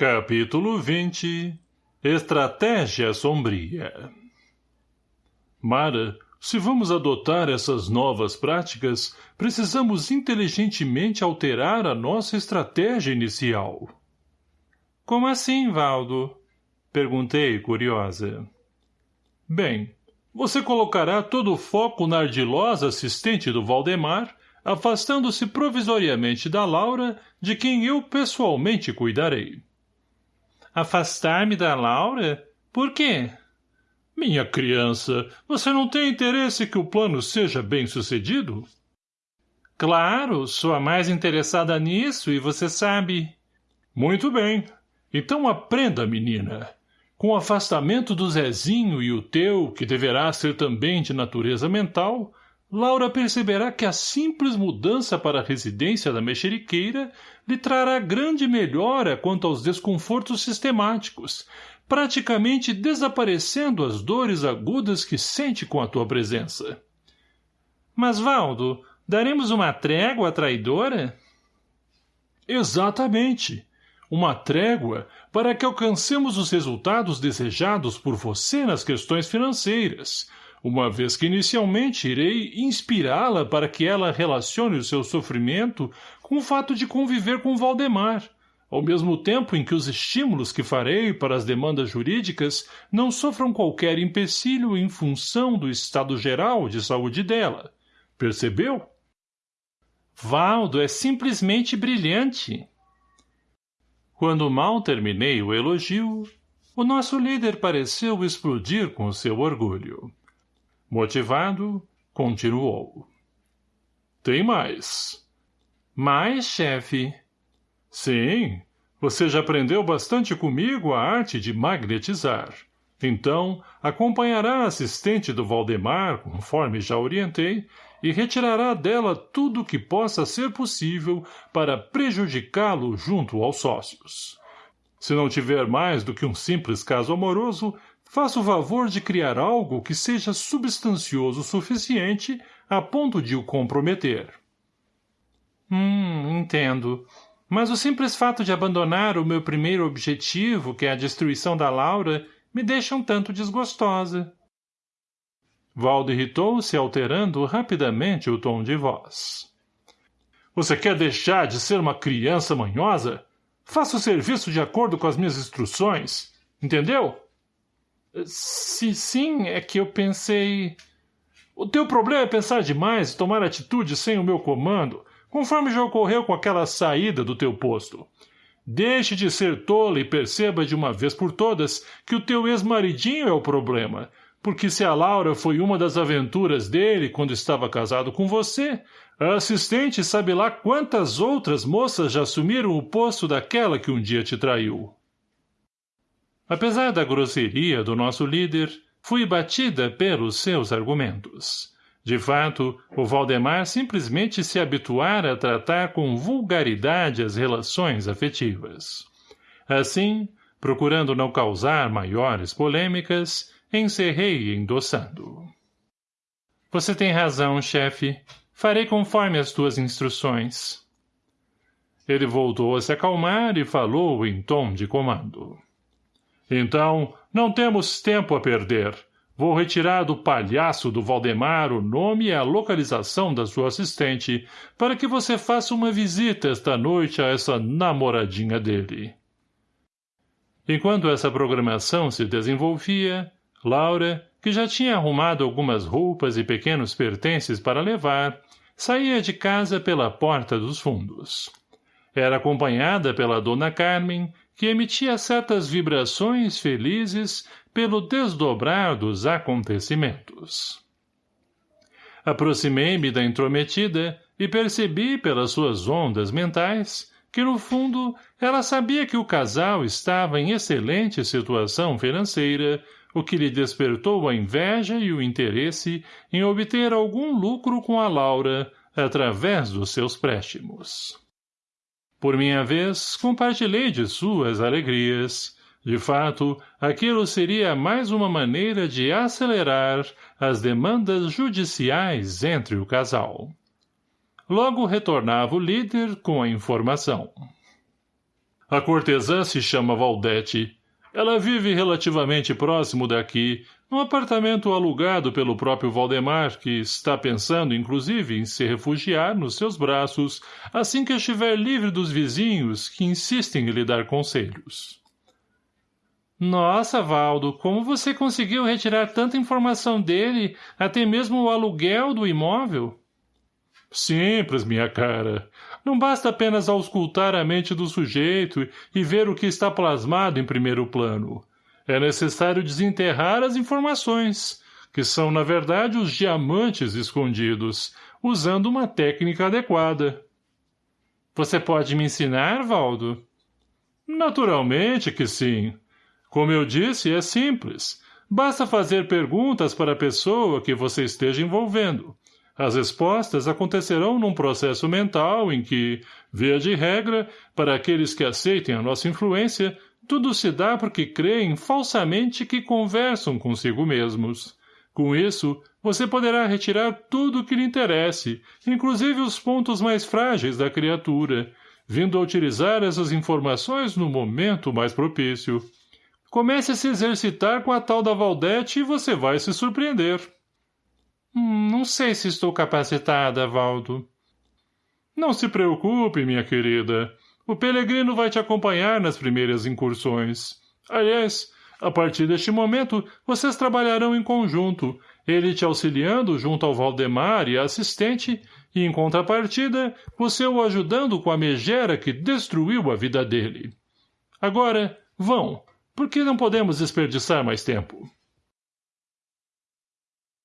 Capítulo 20 Estratégia Sombria Mara, se vamos adotar essas novas práticas, precisamos inteligentemente alterar a nossa estratégia inicial. Como assim, Valdo? Perguntei, curiosa. Bem, você colocará todo o foco na ardilosa assistente do Valdemar, afastando-se provisoriamente da Laura, de quem eu pessoalmente cuidarei. Afastar-me da Laura? Por quê? Minha criança, você não tem interesse que o plano seja bem sucedido? Claro, sou a mais interessada nisso e você sabe. Muito bem. Então aprenda, menina. Com o afastamento do Zezinho e o teu, que deverá ser também de natureza mental, Laura perceberá que a simples mudança para a residência da mexeriqueira lhe trará grande melhora quanto aos desconfortos sistemáticos, praticamente desaparecendo as dores agudas que sente com a tua presença. Mas, Valdo, daremos uma trégua à traidora? Exatamente. Uma trégua para que alcancemos os resultados desejados por você nas questões financeiras, uma vez que inicialmente irei inspirá-la para que ela relacione o seu sofrimento com o fato de conviver com Valdemar, ao mesmo tempo em que os estímulos que farei para as demandas jurídicas não sofram qualquer empecilho em função do estado geral de saúde dela. Percebeu? Valdo é simplesmente brilhante. Quando mal terminei o elogio, o nosso líder pareceu explodir com seu orgulho. Motivado, continuou. Tem mais. Mais, chefe? Sim, você já aprendeu bastante comigo a arte de magnetizar. Então, acompanhará a assistente do Valdemar, conforme já orientei, e retirará dela tudo que possa ser possível para prejudicá-lo junto aos sócios. Se não tiver mais do que um simples caso amoroso, faça o favor de criar algo que seja substancioso o suficiente a ponto de o comprometer. Hum, entendo. Mas o simples fato de abandonar o meu primeiro objetivo, que é a destruição da Laura, me deixa um tanto desgostosa. Valdo irritou-se, alterando rapidamente o tom de voz. Você quer deixar de ser uma criança manhosa? Faça o serviço de acordo com as minhas instruções. Entendeu? Sim, sim, é que eu pensei... O teu problema é pensar demais e tomar atitude sem o meu comando, conforme já ocorreu com aquela saída do teu posto. Deixe de ser tola e perceba de uma vez por todas que o teu ex-maridinho é o problema, porque se a Laura foi uma das aventuras dele quando estava casado com você, a assistente sabe lá quantas outras moças já assumiram o posto daquela que um dia te traiu. Apesar da grosseria do nosso líder, fui batida pelos seus argumentos. De fato, o Valdemar simplesmente se habituara a tratar com vulgaridade as relações afetivas. Assim, procurando não causar maiores polêmicas, encerrei endossando. Você tem razão, chefe. Farei conforme as tuas instruções. Ele voltou a se acalmar e falou em tom de comando. Então, não temos tempo a perder. Vou retirar do palhaço do Valdemar o nome e a localização da sua assistente, para que você faça uma visita esta noite a essa namoradinha dele. Enquanto essa programação se desenvolvia, Laura, que já tinha arrumado algumas roupas e pequenos pertences para levar, saía de casa pela porta dos fundos. Era acompanhada pela dona Carmen, que emitia certas vibrações felizes pelo desdobrar dos acontecimentos. Aproximei-me da intrometida e percebi pelas suas ondas mentais que, no fundo, ela sabia que o casal estava em excelente situação financeira, o que lhe despertou a inveja e o interesse em obter algum lucro com a Laura através dos seus préstimos. Por minha vez, compartilhei de suas alegrias. De fato, aquilo seria mais uma maneira de acelerar as demandas judiciais entre o casal. Logo retornava o líder com a informação. A cortesã se chama Valdete. Ela vive relativamente próximo daqui, num apartamento alugado pelo próprio Valdemar, que está pensando, inclusive, em se refugiar nos seus braços assim que estiver livre dos vizinhos que insistem em lhe dar conselhos. Nossa, Valdo, como você conseguiu retirar tanta informação dele, até mesmo o aluguel do imóvel? Simples, minha cara. Não basta apenas auscultar a mente do sujeito e ver o que está plasmado em primeiro plano. É necessário desenterrar as informações, que são, na verdade, os diamantes escondidos, usando uma técnica adequada. Você pode me ensinar, Valdo? Naturalmente que sim. Como eu disse, é simples. Basta fazer perguntas para a pessoa que você esteja envolvendo. As respostas acontecerão num processo mental em que, via de regra, para aqueles que aceitem a nossa influência, tudo se dá porque creem falsamente que conversam consigo mesmos. Com isso, você poderá retirar tudo o que lhe interesse, inclusive os pontos mais frágeis da criatura, vindo a utilizar essas informações no momento mais propício. Comece a se exercitar com a tal da Valdete e você vai se surpreender. Hum, não sei se estou capacitada, Valdo. Não se preocupe, minha querida. O Pelegrino vai te acompanhar nas primeiras incursões. Aliás, a partir deste momento, vocês trabalharão em conjunto, ele te auxiliando junto ao Valdemar e a assistente, e, em contrapartida, você o ajudando com a megera que destruiu a vida dele. Agora, vão, porque não podemos desperdiçar mais tempo.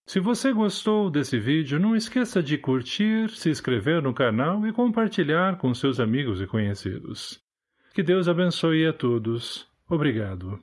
Se você gostou desse vídeo, não esqueça de curtir, se inscrever no canal e compartilhar com seus amigos e conhecidos. Que Deus abençoe a todos. Obrigado.